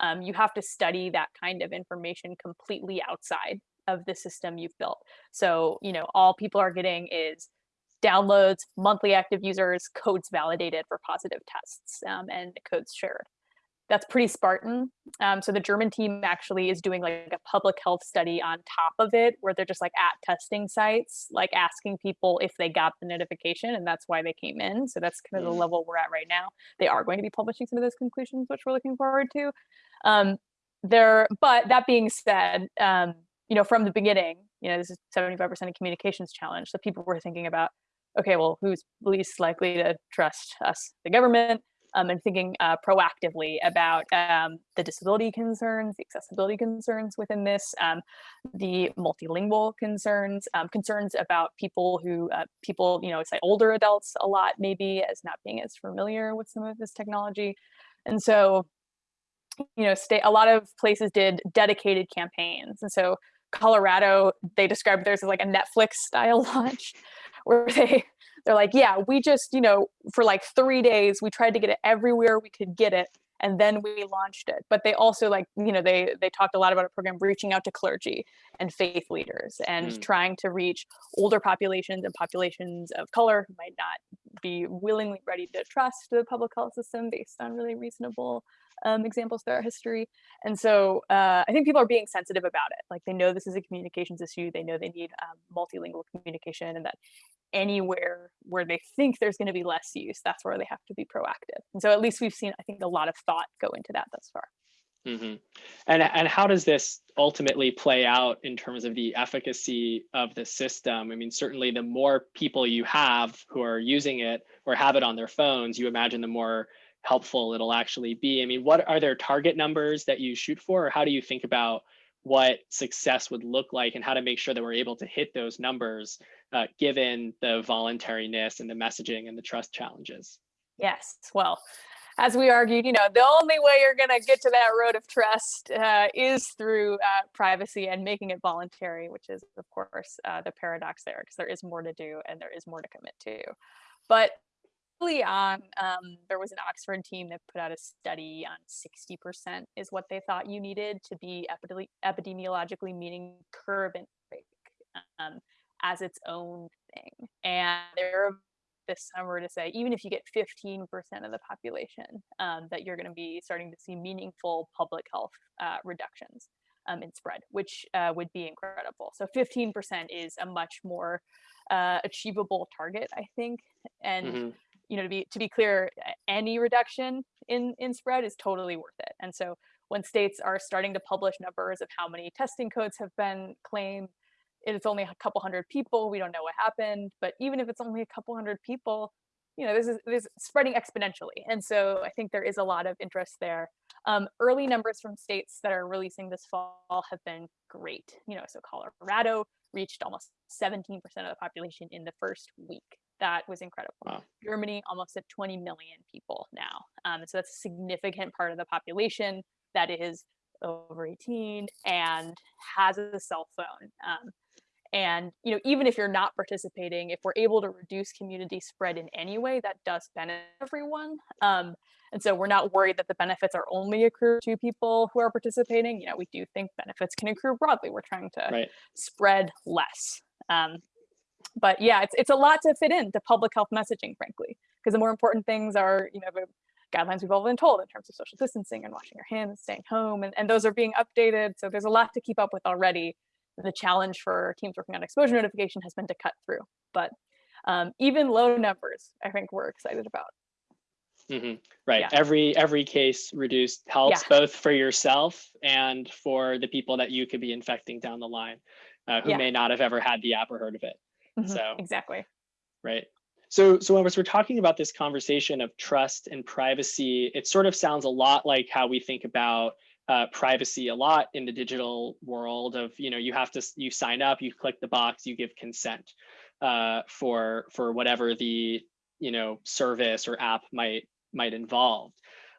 Um, you have to study that kind of information completely outside of the system you've built. So, you know, all people are getting is downloads, monthly active users, codes validated for positive tests, um, and codes shared that's pretty Spartan. Um, so the German team actually is doing like a public health study on top of it, where they're just like at testing sites, like asking people if they got the notification, and that's why they came in. So that's kind of the Mm. level we're at right now. They are going to be publishing some of those conclusions, which we're looking forward to. Um, there, but that being said, um, you know, from the beginning, you know, this is 75% of communications challenge. So people were thinking about, okay, well, who's least likely to trust us, the government? um, and thinking uh, proactively about um, the disability concerns, the accessibility concerns within this, um, the multilingual concerns, um, concerns about people who, uh, people, you know, say older adults a lot maybe as not being as familiar with some of this technology. And so, you know, state, a lot of places did dedicated campaigns. And so Colorado, they described theirs as like a Netflix style launch where they they're like, yeah, we just, you know, for like three days, we tried to get it everywhere we could get it. And then we launched it. But they also like, you know, they they talked a lot about a program reaching out to clergy and faith leaders and Mm. trying to reach older populations and populations of color who might not be willingly ready to trust the public health system based on really reasonable um, examples throughout history. And so uh, I think people are being sensitive about it. Like they know this is a communications issue. They know they need um, multilingual communication and that anywhere where they think there's going to be less use, that's where they have to be proactive. And so at least we've seen, I think, a lot of thought go into that thus far. hmm And and how does this ultimately play out in terms of the efficacy of the system? I mean, certainly the more people you have who are using it or have it on their phones, you imagine the more helpful it'll actually be. I mean, what are there target numbers that you shoot for, or how do you think about what success would look like and how to make sure that we're able to hit those numbers uh, given the voluntariness and the messaging and the trust challenges? Yes. Well, as we argued, you know, the only way you're going to get to that road of trust uh, is through uh, privacy and making it voluntary, which is, of course, uh, the paradox there, because there is more to do and there is more to commit to. But early on, um, there was an Oxford team that put out a study on 60% is what they thought you needed to be epidemi- epidemiologically meaning curve and break um, as its own thing. And they're this summer to say even if you get 15% of the population um, that you're going to be starting to see meaningful public health uh, reductions um, in spread which uh, would be incredible so 15% is a much more uh, achievable target i think and Mhm. You know to be to be clear any reduction in in spread is totally worth it. And so when states are starting to publish numbers of how many testing codes have been claimed it's only a couple hundred people we don't know what happened but even if it's only a couple hundred people you know this is this is spreading exponentially. And so i think there is a lot of interest there. Um, early numbers from states that are releasing this fall have been great. You know so colorado reached almost 17% of the population in the first week that was incredible Wow. germany almost at 20 million people now um, so that's a significant part of the population that is over 18 and has a cell phone um, and you know even if you're not participating if we're able to reduce community spread in any way that does benefit everyone um, and so we're not worried that the benefits are only accrued to people who are participating you know we do think benefits can accrue broadly we're trying to Right. spread less um, but yeah it's, it's a lot to fit into public health messaging frankly because the more important things are you know the guidelines we've all been told in terms of social distancing and washing your hands staying home and, and those are being updated so there's a lot to keep up with already the challenge for teams working on exposure notification has been to cut through. But um, even low numbers, I think we're excited about. hmm Right. Yeah. Every every case reduced helps both for yourself and for the people that you could be infecting down the line, uh, who Yeah. may not have ever had the app or heard of it. Mhm, So Exactly. right. So so as we're talking about this conversation of trust and privacy, it sort of sounds a lot like how we think about uh, privacy a lot in the digital world of you know you have to you sign up you click the box you give consent uh, for for whatever the you know service or app might might involve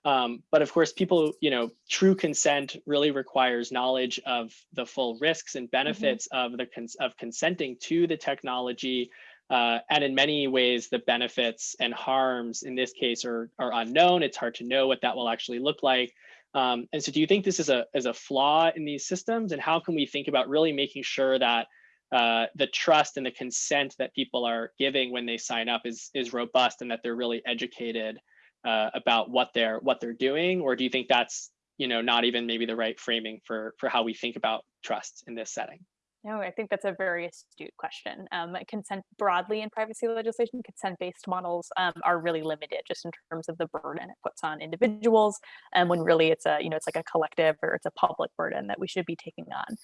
um, but of course people you know true consent really requires knowledge of the full risks and benefits of the cons- of consenting to the technology uh, and in many ways the benefits and harms in this case are are unknown. It's hard to know what that will actually look like. Um, and so do you think this is a is a flaw in these systems? And how can we think about really making sure that uh, the trust and the consent that people are giving when they sign up is is robust and that they're really educated uh, about what they're what they're doing or do you think that's you know not even maybe the right framing for for how we think about trust in this setting No, I think that's a very astute question. Um, consent broadly in privacy legislation, consent-based models um, are really limited just in terms of the burden it puts on individuals, and when really it's a you know it's like a collective or it's a public burden that we should be taking on.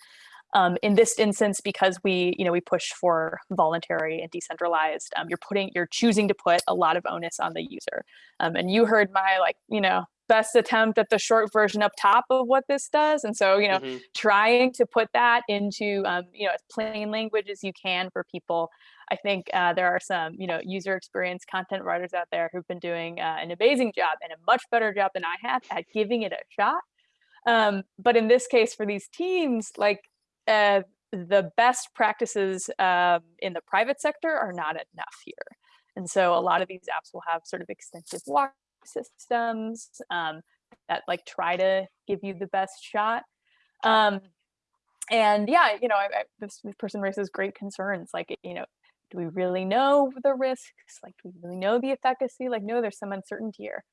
Um, in this instance, because we you know we push for voluntary and decentralized, um, you're putting you're choosing to put a lot of onus on the user. Um, and you heard my like you know best attempt at the short version up top of what this does, and so you know Mhm. trying to put that into um, you know as plain language as you can for people i think uh, there are some you know user experience content writers out there who've been doing uh, an amazing job and a much better job than i have at giving it a shot um, but in this case for these teams like uh, the best practices um, in the private sector are not enough here and so a lot of these apps will have sort of extensive walk systems um, that like try to give you the best shot um, and yeah, you know, I, I, this, person raises great concerns. Like, you know, do we really know the risks? Like, do we really know the efficacy? Like, no, there's some uncertainty here.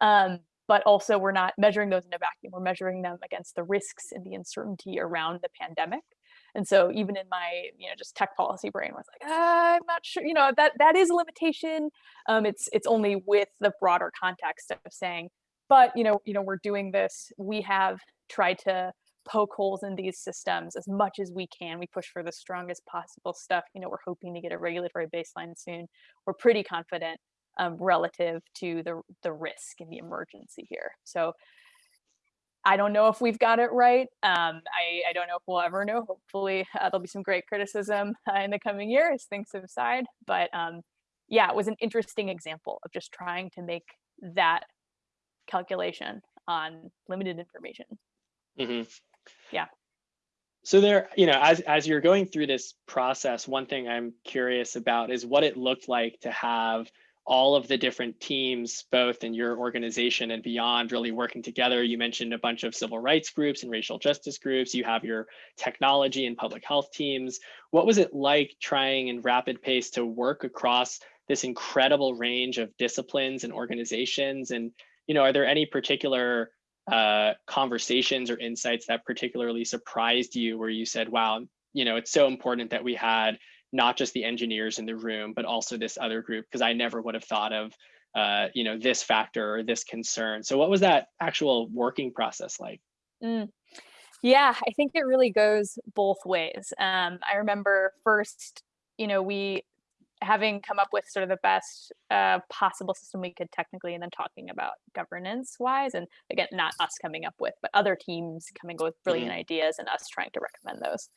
Um, but also, we're not measuring those in a vacuum. We're measuring them against the risks and the uncertainty around the pandemic. And so, even in my, you know, just tech policy brain was like, ah, I'm not sure. You know, that that is a limitation. Um, it's it's only with the broader context of saying, but you know, you know, we're doing this. We have tried to poke holes in these systems as much as we can. We push for the strongest possible stuff. You know, we're hoping to get a regulatory baseline soon. We're pretty confident um, relative to the the risk and the emergency here. So I don't know if we've got it right. Um, I, I don't know if we'll ever know. Hopefully, uh, there'll be some great criticism uh, in the coming year as things subside. But um, yeah, it was an interesting example of just trying to make that calculation on limited information. hmm Yeah. So there, you know, as as you're going through this process, one thing I'm curious about is what it looked like to have all of the different teams, both in your organization and beyond, really working together. You mentioned a bunch of civil rights groups and racial justice groups. You have your technology and public health teams. What was it like trying in rapid pace to work across this incredible range of disciplines and organizations? And you know, are there any particular uh, conversations or insights that particularly surprised you where you said, wow, you know, it's so important that we had not just the engineers in the room, but also this other group, because I never would have thought of, uh, you know, this factor or this concern. So what was that actual working process like? Mm. Yeah, I think it really goes both ways. Um, I remember first, you know, we having come up with sort of the best uh, possible system we could technically, and then talking about governance wise, and again, not us coming up with, but other teams coming up with brilliant ideas and us trying to recommend those.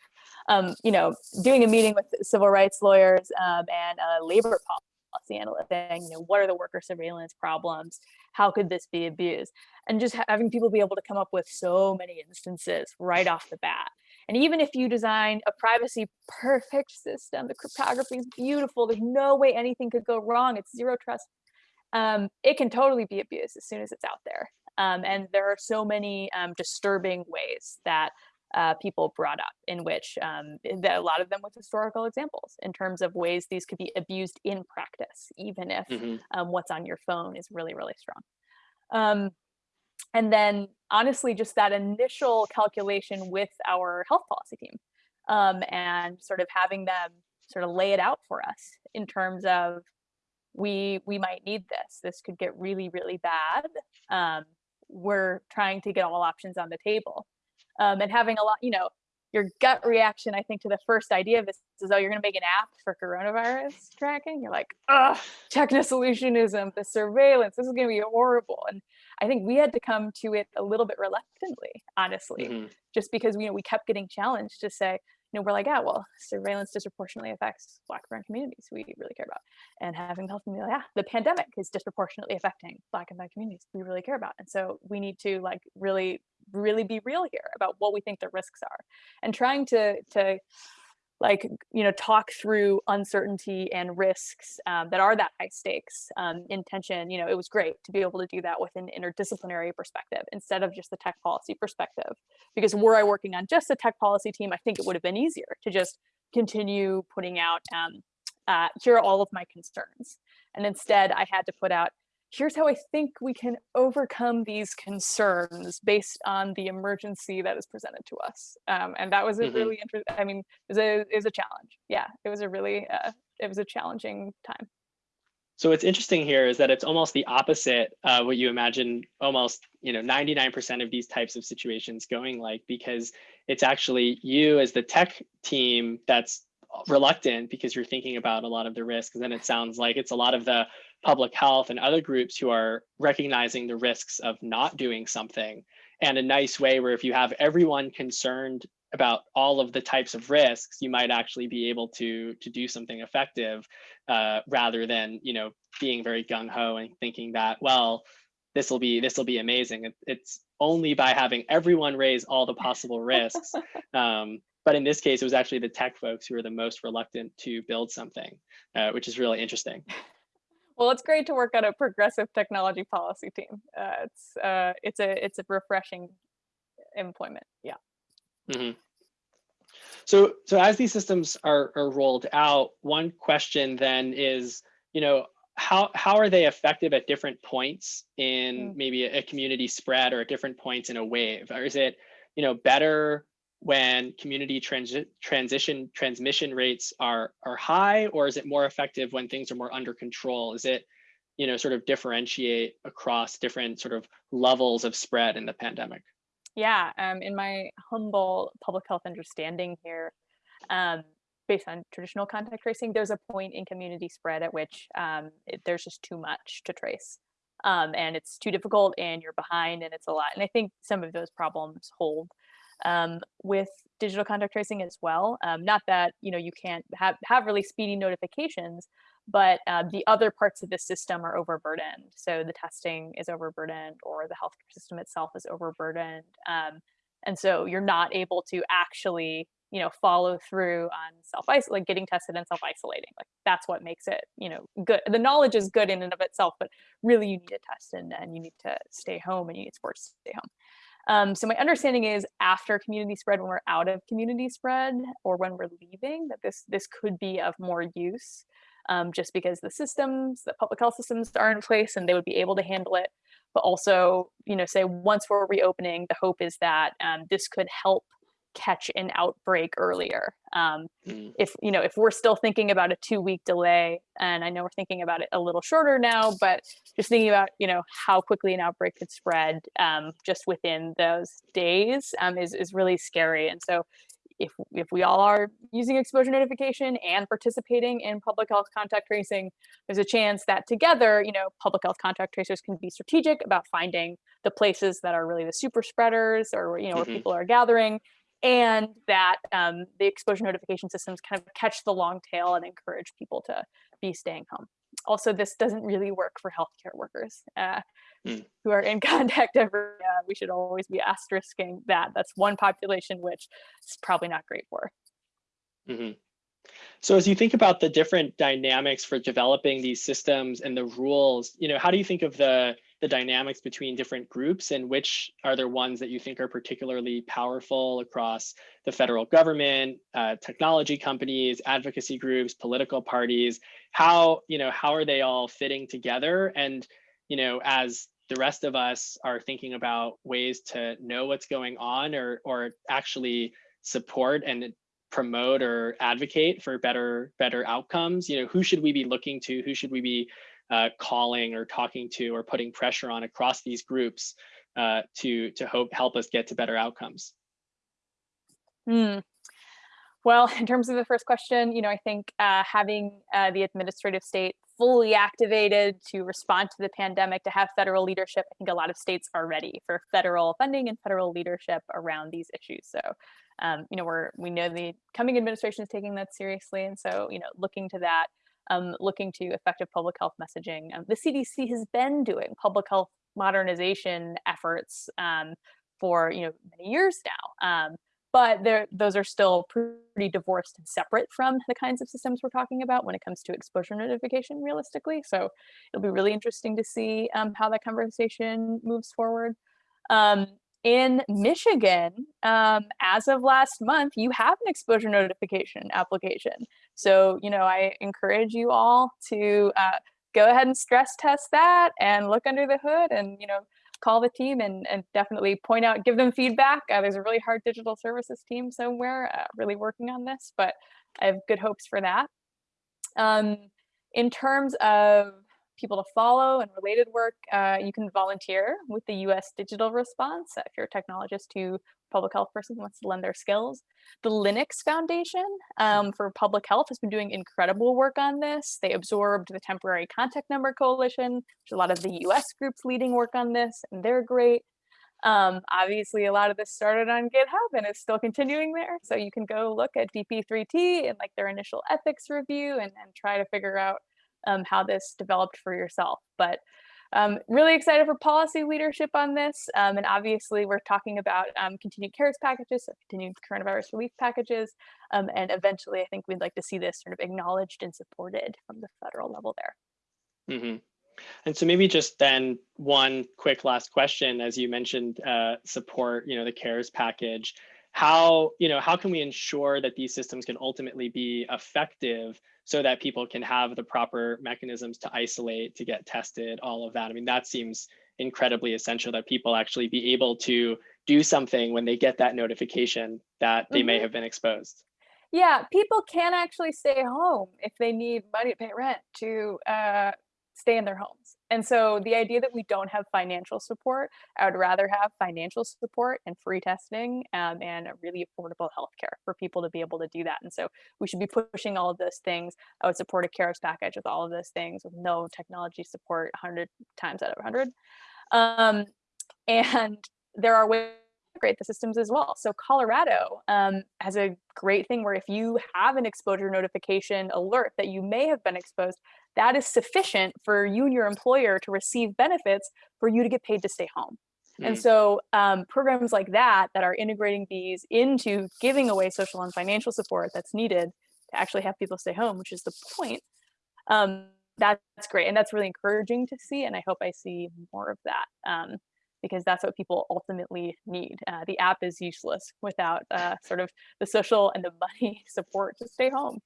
Um, you know, doing a meeting with civil rights lawyers um, and a labor policy analyst saying, you know, what are the worker surveillance problems? How could this be abused? And just having people be able to come up with so many instances right off the bat. And even if you design a privacy perfect system, the cryptography is beautiful, there's no way anything could go wrong, it's zero trust, um, it can totally be abused as soon as it's out there. Um, and there are so many um, disturbing ways that uh, people brought up in which um, that a lot of them with historical examples in terms of ways these could be abused in practice, even if Mhm. um, what's on your phone is really, really strong. And then honestly, just that initial calculation with our health policy team um, and sort of having them sort of lay it out for us in terms of we we might need this. This could get really, really bad. Um, we're trying to get all options on the table. Um, and having a lot, you know, your gut reaction, I think, to the first idea of this is, oh, you're going to make an app for coronavirus tracking. You're like, ugh, techno solutionism, the surveillance, this is going to be horrible. And I think we had to come to it a little bit reluctantly, honestly, mm-hmm. just because you know we kept getting challenged to say, you know, we're like, yeah, well, surveillance disproportionately affects Black and brown communities we really care about, and having health community, yeah, the pandemic is disproportionately affecting Black and brown communities we really care about, and so we need to like really, really be real here about what we think the risks are, and trying to to like you know talk through uncertainty and risks um, that are that high stakes um, intention you know it was great to be able to do that with an interdisciplinary perspective instead of just the tech policy perspective. Because were i working on just the tech policy team i think it would have been easier to just continue putting out um, uh, here are all of my concerns. And instead i had to put out here's how I think we can overcome these concerns based on the emergency that is presented to us. Um, and that was a mm-hmm. really interesting, I mean, it was a, it was a challenge. Yeah, it was a really, uh, it was a challenging time. So what's interesting here is that it's almost the opposite uh, what you imagine almost you know 99% of these types of situations going like because it's actually you as the tech team that's reluctant because you're thinking about a lot of the risks and then it sounds like it's a lot of the public health and other groups who are recognizing the risks of not doing something. And a nice way where if you have everyone concerned about all of the types of risks you might actually be able to to do something effective uh, rather than you know being very gung-ho and thinking that well this will be this will be amazing. It, it's only by having everyone raise all the possible risks um, but in this case it was actually the tech folks who were the most reluctant to build something uh, which is really interesting well, it's great to work on a progressive technology policy team. Uh, it's uh, it's a it's a refreshing employment. Yeah. Mm -hmm. So so as these systems are are rolled out, one question then is, you know, how how are they effective at different points in mm -hmm. maybe a, a community spread or at different points in a wave? Or is it, you know, better when community transi transition transmission rates are are high or is it more effective when things are more under control? Is it you know sort of differentiate across different sort of levels of spread in the pandemic? Yeah um, in my humble public health understanding here um, based on traditional contact tracing there's a point in community spread at which um, it, there's just too much to trace. Um, and it's too difficult and you're behind and it's a lot. And i think some of those problems hold um, with digital contact tracing as well. Um, not that you know you can't have have really speedy notifications, but uh, the other parts of the system are overburdened. So the testing is overburdened, or the healthcare system itself is overburdened, um, and so you're not able to actually you know follow through on self isolate like getting tested and self isolating like that's what makes it you know good the knowledge is good in and of itself but really you need to test and, and you need to stay home and you need support to stay home um, so my understanding is after community spread, when we're out of community spread or when we're leaving, that this this could be of more use um, just because the systems, the public health systems are in place and they would be able to handle it. But also, you know, say once we're reopening, the hope is that um, this could help catch an outbreak earlier. Um, mm. If you know, if we're still thinking about a two-week delay, and I know we're thinking about it a little shorter now, but just thinking about you know how quickly an outbreak could spread um, just within those days um, is is really scary. And so, if if we all are using exposure notification and participating in public health contact tracing, there's a chance that together, you know, public health contact tracers can be strategic about finding the places that are really the super spreaders or you know mm -hmm. where people are gathering and that um, the exposure notification systems kind of catch the long tail and encourage people to be staying home. Also, this doesn't really work for healthcare workers uh, mm. who are in contact every. Uh, we should always be asterisking that. That's one population which is probably not great for. Mm -hmm. So as you think about the different dynamics for developing these systems and the rules, you know, how do you think of the the dynamics between different groups and which are there ones that you think are particularly powerful across the federal government, uh, technology companies, advocacy groups, political parties? How, you know, how are they all fitting together? And, you know, as the rest of us are thinking about ways to know what's going on or, or actually support and promote or advocate for better better outcomes? You know, who should we be looking to? Who should we be uh, calling or talking to or putting pressure on across these groups uh, to to hope help us get to better outcomes? Hmm. Well, in terms of the first question, you know, I think uh, having uh, the administrative state fully activated to respond to the pandemic, to have federal leadership, I think a lot of states are ready for federal funding and federal leadership around these issues. So, um, you know, we're we know the coming administration is taking that seriously, and so you know, looking to that, um, looking to effective public health messaging. Um, the CDC has been doing public health modernization efforts um, for you know many years now. Um, but those are still pretty divorced and separate from the kinds of systems we're talking about when it comes to exposure notification realistically. So it'll be really interesting to see um, how that conversation moves forward. Um, in Michigan, as of last month, you have an exposure notification application. So, you know, I encourage you all to uh, go ahead and stress test that and look under the hood and, you know, call the team and, and definitely point out, give them feedback. Uh, there's a really hard digital services team somewhere uh, really working on this, but I have good hopes for that. Um, in terms of people to follow and related work, uh, you can volunteer with the US Digital Response if you're a technologist who public health person wants to lend their skills. The Linux Foundation um, for Public Health has been doing incredible work on this. They absorbed the Temporary Contact Number Coalition, which a lot of the US groups leading work on this, and they're great. Um, obviously, a lot of this started on GitHub and is still continuing there. So you can go look at DP3T and like their initial ethics review and, and try to figure out um, how this developed for yourself. But um, really excited for policy leadership on this. Um, and obviously we're talking about um, continued CARES packages, so continued coronavirus relief packages. Um, and eventually I think we'd like to see this sort of acknowledged and supported from the federal level there. Mm -hmm. And so maybe just then one quick last question, as you mentioned, uh, support, you know, the CARES package. How, you know, how can we ensure that these systems can ultimately be effective so that people can have the proper mechanisms to isolate, to get tested, all of that. I mean, that seems incredibly essential that people actually be able to do something when they get that notification that they mm -hmm. may mm-hmm. have been exposed. Yeah, people can actually stay home if they need money to pay rent to uh, stay in their homes. And so the idea that we don't have financial support, I would rather have financial support and free testing um, and a really affordable healthcare for people to be able to do that. And so we should be pushing all of those things. I would support a CARES package with all of those things with no technology support 100 times out of 100. Um, and there are ways integrate the systems as well. So Colorado um, has a great thing where if you have an exposure notification alert that you may have been exposed, that is sufficient for you and your employer to receive benefits for you to get paid to stay home. Mm. And so um, programs like that, that are integrating these into giving away social and financial support that's needed to actually have people stay home, which is the point, um, that's great. And that's really encouraging to see. And I hope I see more of that. Um, because that's what people ultimately need. Uh, the app is useless without uh, sort of the social and the money support to stay home.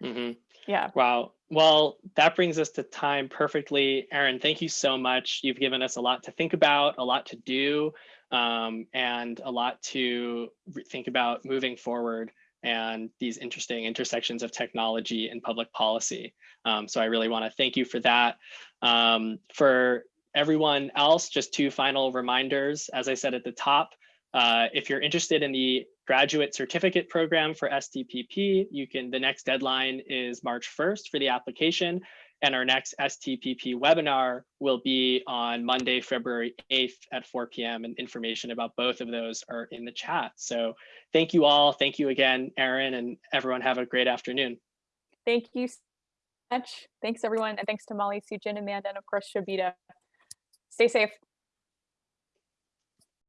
Mm -hmm. Yeah. Wow. Well, that brings us to time perfectly. Erin, thank you so much. You've given us a lot to think about, a lot to do, um, and a lot to think about moving forward and these interesting intersections of technology and public policy. Um, so I really want to thank you for that. Um, for everyone else, just two final reminders. As I said at the top, uh, if you're interested in the graduate certificate program for STPP, you can, the next deadline is March 1st for the application. And our next STPP webinar will be on Monday, February 8th at 4 p.m. And information about both of those are in the chat. So thank you all. Thank you again, Erin, and everyone have a great afternoon. Thank you so much. Thanks, everyone. And thanks to Molly, Sujin, Amanda, and of course, Shobita. Stay safe.